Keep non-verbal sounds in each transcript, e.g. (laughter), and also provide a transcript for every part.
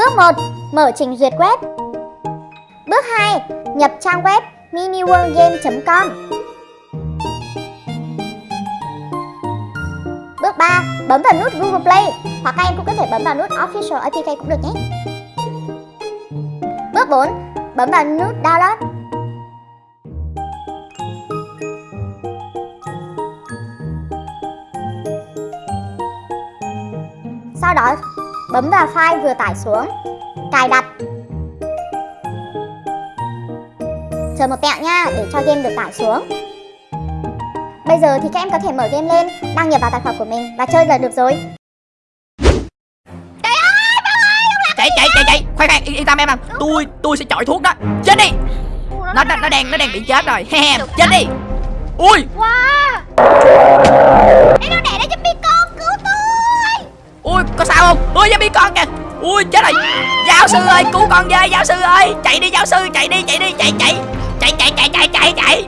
Bước 1. Mở trình duyệt web Bước 2. Nhập trang web miniworldgame.com Bước 3. Bấm vào nút Google Play, hoặc các em cũng có thể bấm vào nút Official APK cũng được nhé. Bước 4. Bấm vào nút Download Sau đó bấm vào file vừa tải xuống. Cài đặt. Chờ một tẹo nha để cho game được tải xuống. Bây giờ thì các em có thể mở game lên Đăng nhập vào tài khoản của mình và chơi là được rồi. Chạy chạy chạy chạy. Khoan khoan yên, yên tâm em à tôi tôi sẽ chọi thuốc đó. Chết đi. Nó nó, nó đang nó đang bị chết rồi. He chết đi. Ui. Wow. Em nó đẻ ra giúp sao không? Ui bi con kìa. Ui, chết rồi. Giáo sư ơi, cứu con với, giáo sư ơi. Chạy đi, giáo sư, chạy đi chạy đi, chạy chạy. Chạy chạy chạy chạy chạy chạy.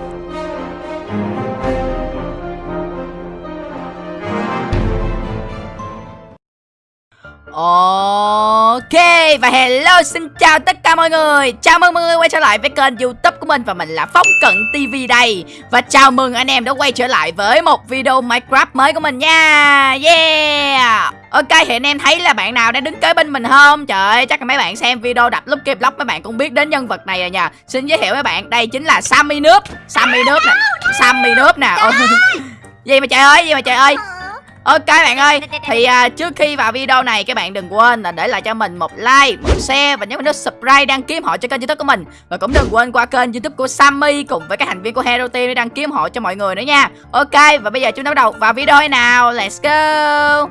Ờ. Ok và hello xin chào tất cả mọi người. Chào mừng mọi người quay trở lại với kênh youtube của mình Và mình là Phong Cận TV đây. Và chào mừng anh em đã quay trở lại với một video Minecraft mới của mình nha. Yeah. Ok thì anh em thấy là bạn nào đang đứng kế bên mình không? Trời ơi chắc là mấy bạn xem video đập lúc kịp lóc Mấy bạn cũng biết đến nhân vật này rồi nha Xin giới thiệu với bạn đây chính là Sammy Nước Sammy Nước nè. Sammy Nước nè. Gì mà trời ơi gì mà trời ơi Ok bạn ơi, thì à, trước khi vào video này các bạn đừng quên là để lại cho mình một like, một share và nhấn vào nút subscribe đăng ký họ cho kênh youtube của mình. Và cũng đừng quên qua kênh youtube của Sammy cùng với các thành viên của Hero Team để đăng ký họ cho mọi người nữa nha. Ok, và bây giờ chúng ta bắt đầu vào video nào, let's go!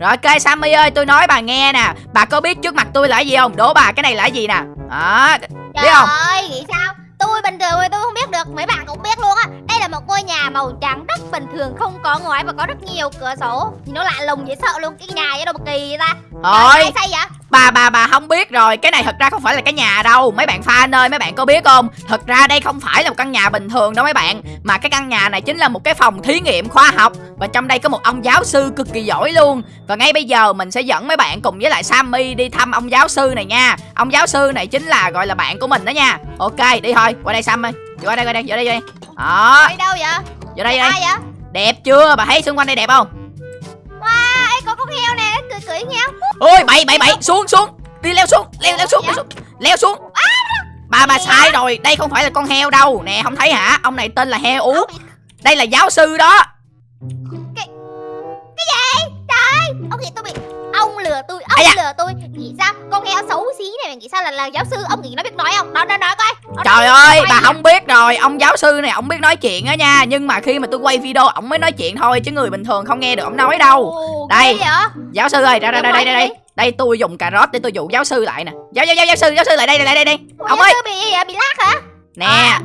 Rồi ok Sammy ơi tôi nói bà nghe nè. Bà có biết trước mặt tôi là gì không? Đố bà cái này là gì nè? Đó Biết không? ơi nghĩ sao? Tôi bình thường thì tôi không biết được Mấy bạn cũng biết luôn á một ngôi nhà màu trắng rất bình thường Không có ngoái và có rất nhiều cửa sổ. Nhìn nó lạ lùng dễ sợ luôn Cái nhà vậy đâu mà kỳ vậy ta. Ôi Ai xây vậy Bà bà bà không biết rồi. Cái này thật ra không phải là cái nhà đâu. Mấy bạn fan ơi mấy bạn có biết không? Thật ra đây không phải là một căn nhà bình thường đâu mấy bạn. Mà cái căn nhà này chính là một cái phòng thí nghiệm khoa học. Và trong đây có một ông giáo sư cực kỳ giỏi luôn. Và ngay bây giờ mình sẽ dẫn mấy bạn cùng với lại Sammy đi thăm ông giáo sư này nha. Ông giáo sư này chính là gọi là bạn của mình đó nha. Ok đi thôi. Qua đây Sammy. Qua đây qua đây vô đây vô đây. Đó. Đi đâu vậy? Vô đây vô đây. Vậy? Đẹp chưa? Bà thấy xung quanh đây đẹp không? Wow Ê có con heo nè Cười heo ôi bậy bậy bậy. Xuống xuống. Đi leo xuống leo leo xuống leo xuống. leo xuống. Bà bà sai rồi. Đây không phải là con heo đâu. Nè không thấy hả? Ông này tên là heo ú. Đây là giáo sư đó. Cái gì? Trời Ông nghĩ tôi bị Ông lừa tôi Ông lừa tôi. Nghĩ sao? Con heo xấu xí này Mày nghĩ sao là, là giáo sư Ông nghĩ nó biết nói không? Đó đó nói coi. Nó trời nói- ơi nói bà không biết rồi. Ông giáo sư này ông biết nói chuyện á nha. Nhưng mà khi mà tôi quay video ổng mới nói chuyện thôi chứ người bình thường không nghe được ổng nói đâu. Ồ, Đây. giáo sư ơi ra đây đây đây đây đây nói đây. Tôi dùng cà rốt để tôi dụ giáo sư lại nè. Giáo giáo giáo giáo sư giáo sư lại đây đây đây. Đây ông ơi. bị bị lát hả? Nè. À.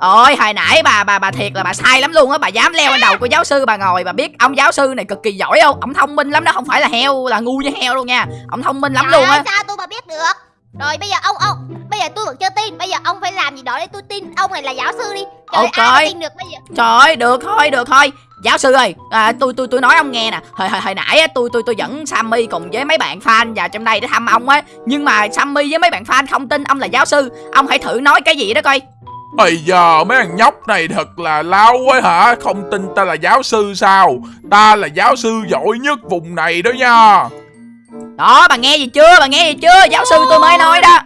Ôi hồi nãy bà bà bà thiệt là bà sai lắm luôn á. Bà dám leo lên đầu của giáo sư bà ngồi. Bà biết ông giáo sư này cực kỳ giỏi không? Ông thông minh lắm đó. Không phải là heo là ngu như heo luôn nha. Ông thông minh lắm Trời luôn á. sao tôi mà biết được? Rồi bây giờ ông ông Bây giờ tôi vẫn chưa tin. Bây giờ ông phải làm gì đó để tôi tin Ông này là giáo sư đi. Trời Ok. ai tin được bây giờ? Trời ơi được thôi được thôi. Giáo sư ơi à, tôi tôi tôi nói ông nghe nè. Hồi, hồi, hồi nãy á, tôi tôi tôi dẫn Sammy cùng với mấy bạn fan vào trong đây để thăm ông á. Nhưng mà Sammy với mấy bạn fan không tin ông là giáo sư. Ông hãy thử nói cái gì đó coi Ây giờ mấy thằng nhóc này thật là lao quá hả? Không tin ta là giáo sư sao? Ta là giáo sư giỏi nhất vùng này đó nha. Đó bà nghe gì chưa? Bà nghe gì chưa? Giáo sư tôi mới nói đó.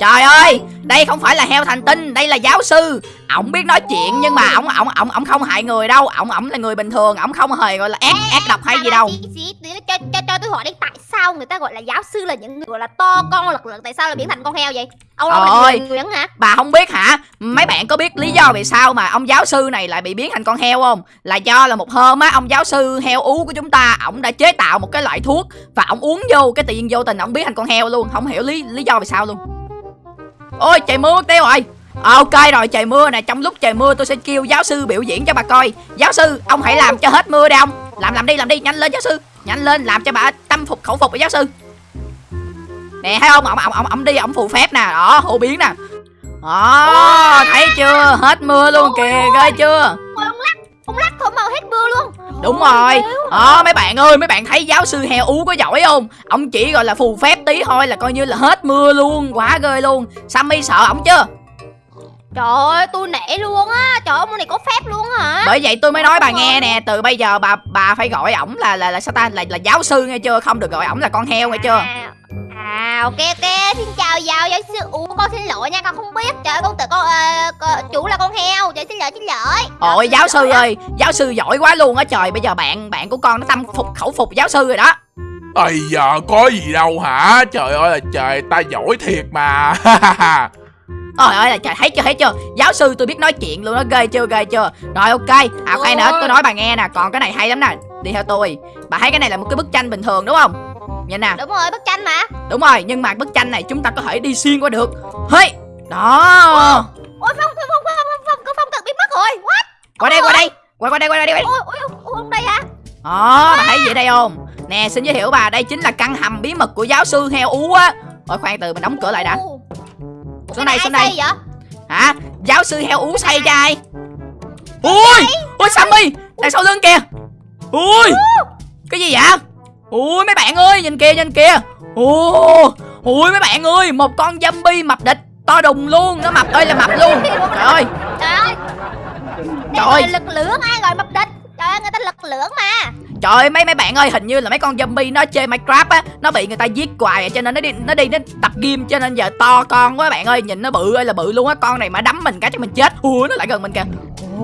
Trời ơi, đây không phải là heo thành tinh, đây là giáo sư. Ổng biết nói chuyện nhưng mà ổng ổng ổng ổng không hại người đâu, ổng ổng là người bình thường, ổng không hề gọi là ác ác độc hay gì đâu. Tí nữa cho, cho, cho tôi hỏi đi Tại sao người ta gọi là giáo sư là những người gọi là to con lực lượng Tại sao lại biến thành con heo vậy Ông người Nguyễn hả Bà không biết hả? Mấy bạn có biết lý do vì sao mà ông giáo sư này lại bị biến thành con heo không? Là do là một hôm á, ông giáo sư heo ú của chúng ta, ổng đã chế tạo một cái loại thuốc và ổng uống vô cái tự nhiên vô tình ổng biến thành con heo luôn, không hiểu lý lý do vì sao luôn. Ôi trời mưa tiêu rồi. Ok rồi trời mưa nè Trong lúc trời mưa tôi sẽ kêu giáo sư biểu diễn cho bà coi. Giáo sư ông hãy làm cho hết mưa đi ông. Làm làm đi làm đi nhanh lên giáo sư. Nhanh lên làm cho bà tâm phục khẩu phục với giáo sư. Nè thấy không? Ông ông ông, ông đi ông phù phép nè. Đó hô biến nè. Đó thấy chưa? Hết mưa luôn kìa ghê chưa? Ông lắc thổi màu hết mưa luôn. Đúng rồi. Ờ mấy bạn ơi mấy bạn thấy giáo sư heo ú có giỏi không? Ông chỉ gọi là phù phép tí thôi là coi như là hết mưa luôn. Quá ghê luôn. Sammy sợ ổng chưa Trời ơi tôi nể luôn á. Trời ơi ông này có phép luôn hả? Bởi vậy tôi mới nói bà nghe nè Từ bây giờ bà bà phải gọi ổng là là là sao ta? Là, là giáo sư nghe chưa? Không được gọi ổng là con heo nghe chưa? À, à ok ok. Xin chào giáo giáo sư. Ủa con xin lỗi nha con không biết. Trời ơi, con tưởng con, ờ, con chủ là con heo. Trời xin lỗi xin lỗi. Ôi giáo sư lỗi. ơi Giáo sư giỏi quá luôn á. Trời Bây giờ bạn bạn của con nó tâm phục khẩu phục giáo sư rồi đó. Ây giờ có gì đâu hả? Trời ơi là trời ta giỏi thiệt mà (laughs) Trời ơi là trời thấy chưa thấy chưa? Giáo sư tôi biết nói chuyện luôn đó ghê chưa ghê chưa? Rồi ok. À khoan nữa tôi nói bà nghe nè Còn cái này hay lắm nè. Đi theo tôi. Bà thấy cái này là một cái bức tranh bình thường đúng không? Nhìn nè. Đúng rồi bức tranh mà. Đúng rồi nhưng mà bức tranh này chúng ta có thể đi xuyên qua được. Hey Đó. Ôi phong phong phong phong phong phong, phong, tự biến mất rồi. What? Qua đây qua đây. Qua qua đây qua đây, qua đây. ôi ôi ôi ông đây hả? Đó bà thấy gì đây không? Nè xin giới thiệu bà Đây chính là căn hầm bí mật của giáo sư heo ú á. Ôi khoan từ mình đóng cửa lại đã. Ồ, Xuống đây xuống đây Hả? Giáo sư heo ú xây cho ai? Ui! Ui Sammy! Đằng sau lưng kìa! Ui! Cái gì vậy? Ui mấy bạn ơi nhìn kìa nhìn kìa! Ui Ui mấy bạn ơi Một con zombie mập địch To đùng luôn Nó mập ơi là mập luôn. Trời ơi. Trời ơi. Lực lượng ai gọi mập địch trời ơi người ta lực lưỡng mà. Trời ơi mấy mấy bạn ơi hình như là mấy con zombie nó chơi Minecraft á Nó bị người ta giết hoài à, cho nên nó đi nó đi nó tập game cho nên giờ to con quá bạn ơi Nhìn nó bự ơi là bự luôn á Con này mà đấm mình cái cho mình chết. Ui nó lại gần mình kìa.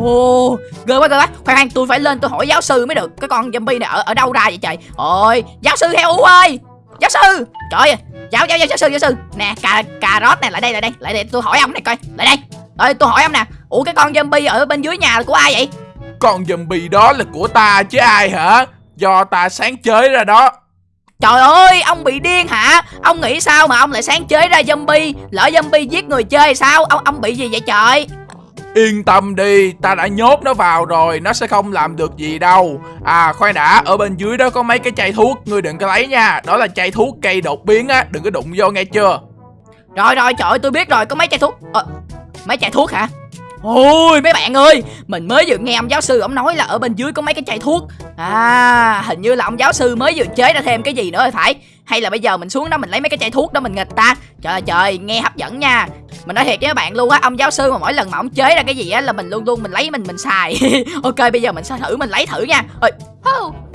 Ồ ghê quá ghê quá. Khoan khoan tôi phải lên tôi hỏi giáo sư mới được Cái con zombie này ở ở đâu ra vậy trời? Ôi giáo sư heo ơi! Giáo sư! Trời ơi giáo giáo giáo, giáo sư giáo sư. Nè cà cà rốt nè lại đây lại đây lại đây tôi hỏi ông này coi lại đây. Rồi tôi hỏi ông nè Ủa cái con zombie ở bên dưới nhà là của ai vậy? Con zombie đó là của ta chứ ai hả Do ta sáng chế ra đó Trời ơi, ông bị điên hả? Ông nghĩ sao mà ông lại sáng chế ra zombie? Lỡ zombie giết người chơi sao? Ông ông bị gì vậy trời? Yên tâm đi, ta đã nhốt nó vào rồi, nó sẽ không làm được gì đâu À khoan đã, ở bên dưới đó có mấy cái chai thuốc, ngươi đừng có lấy nha Đó là chai thuốc cây đột biến á, đừng có đụng vô nghe chưa Rồi rồi, trời ơi, tôi biết rồi, có mấy chai thuốc. Ờ, mấy chai thuốc hả? Ôi, mấy bạn ơi, Mình mới vừa nghe ông giáo sư ông nói là ở bên dưới có mấy cái chai thuốc. À hình như là ông giáo sư mới vừa chế ra thêm cái gì nữa rồi phải. Hay là bây giờ mình xuống đó mình lấy mấy cái chai thuốc đó mình nghịch ta. Trời trời, nghe hấp dẫn nha. Mình nói thiệt với các bạn luôn á, Ông giáo sư mà mỗi lần mà ông chế ra cái gì á là mình luôn luôn mình lấy mình mình xài. (laughs) Ok, bây giờ mình sẽ thử mình lấy thử nha. Ôi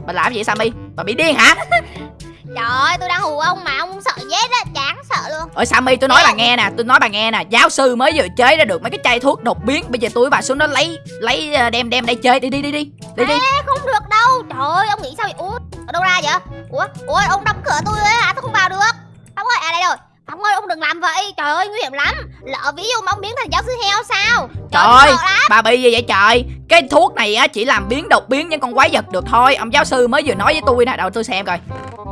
mình làm làm gì Sammy? Bà bị điên hả? (laughs) trời ơi tôi đang hù ông mà ông không sợ chết á chán sợ luôn. Ôi Sammy tôi nói bà nghe nè Tôi nói bà nghe nè Giáo sư mới vừa chế ra được mấy cái chai thuốc đột biến Bây giờ tôi với bà xuống đó lấy Lấy ờ, đem đem đây chơi Đi đi đi đi Đi đi. Ê, không được đâu. Trời ơi ông nghĩ sao vậy? Ủa ở đâu ra vậy? Ủa ủa ông đóng cửa tôi á hả? Tôi không vào được. Phong ơi à đây rồi phong ơi ông đừng làm vậy. Trời ơi nguy hiểm lắm. Lỡ ví dụ mà ông biến thành giáo sư heo sao? Trời ơi. Bà bị gì vậy trời? Cái thuốc này á chỉ làm biến đột biến những con quái vật được thôi. Ông giáo sư mới vừa nói với tôi nè. Đợi tôi xem coi.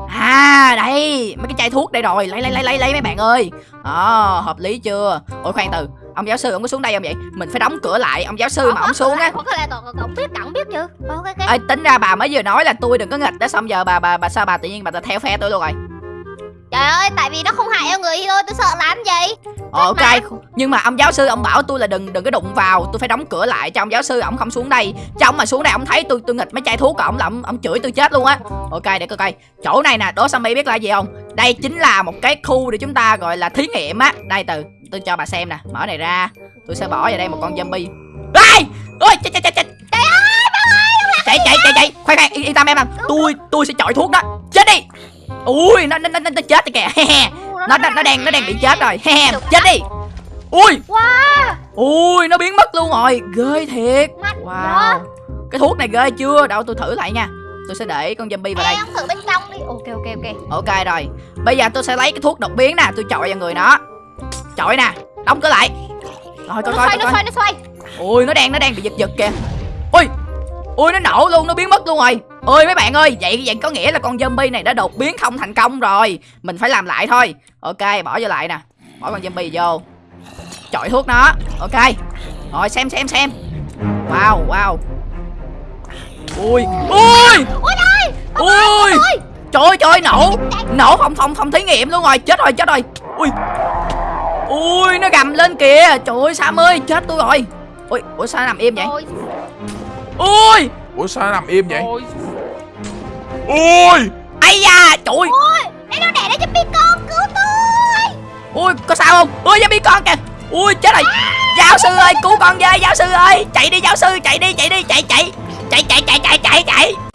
À đây Mấy cái chai thuốc đây rồi. Lấy lấy lấy lấy lấy mấy bạn ơi. Ờ hợp lý chưa? Ôi khoan từ. Ông giáo sư ông có xuống đây không vậy? Mình phải đóng cửa lại. Ông giáo sư mà ông xuống á. ông biết ông biết chưa Ờ, ok ok. Ê, tính ra bà mới vừa nói là tôi đừng có nghịch đó. Xong giờ bà bà bà sao bà tự nhiên bà theo phe tôi luôn rồi trời ơi tại vì nó không hại cho người thôi tôi sợ làm gì Ờ, ok nhưng mà ông giáo sư ông bảo tôi là đừng đừng có đụng vào tôi phải đóng cửa lại cho ông giáo sư ông không xuống đây. Cho ông mà xuống đây ông thấy tôi tôi nghịch mấy chai thuốc của ông là ông, ông chửi tôi chết luôn á. Ok để coi coi. Chỗ này nè đố Sammy biết là gì không? Đây chính là một cái khu để chúng ta gọi là thí nghiệm á. Đây từ tôi cho bà xem nè mở này ra. Tôi sẽ bỏ vào đây một con zombie. Ai! Ôi chết chết chết chết. Chạy chạy chạy chạy. Khoan khoan yên, yên tâm em em tôi tôi sẽ chọi thuốc đó. Chết đi ui nó nó nó, nó chết rồi kìa. Nó nó nó đang nó đang bị chết rồi. Chết đi. Ui. Wow ui nó biến mất luôn rồi. Ghê thiệt. Wow. cái thuốc này ghê chưa? Đâu tôi thử lại nha. Tôi sẽ để con zombie vào đây. Thử bên trong đi. Ok ok ok. Ok rồi. Bây giờ tôi sẽ lấy cái thuốc đột biến nè. Tôi chọi vào người nó. Chọi nè. Đóng cửa lại. Rồi coi nó coi nó coi. xoay nó xoay. Ui nó đang nó đang bị giật giật kìa. Ui. Ui nó nổ luôn. Nó biến mất luôn rồi ơi mấy bạn ơi vậy vậy có nghĩa là con zombie này đã đột biến không thành công rồi. Mình phải làm lại thôi. Ok bỏ vô lại nè. Bỏ con zombie vô. Chọi thuốc nó. Ok. Rồi xem xem xem. Wow wow. Ui ui! Ui ơi! Ui! trời ơi! Trời ơi, nổ nổ phòng phòng phòng thí nghiệm luôn rồi. Chết rồi chết rồi. Ui. Ui nó gầm lên kìa. Trời ơi sam ơi chết tôi rồi. Ui ủa sao nó nằm im vậy? Ôi, ui! Ủa sao nó nằm im vậy? Ôi, Ui Ây da Trời ơi. Đây nó đẻ đó zombie con Cứu tôi. Ui có sao không? Ui zombie con kìa. Ui chết rồi. À. Giáo sư ơi cứu con với Giáo sư ơi. Chạy đi giáo sư Chạy đi chạy đi chạy chạy. Chạy chạy chạy chạy chạy chạy.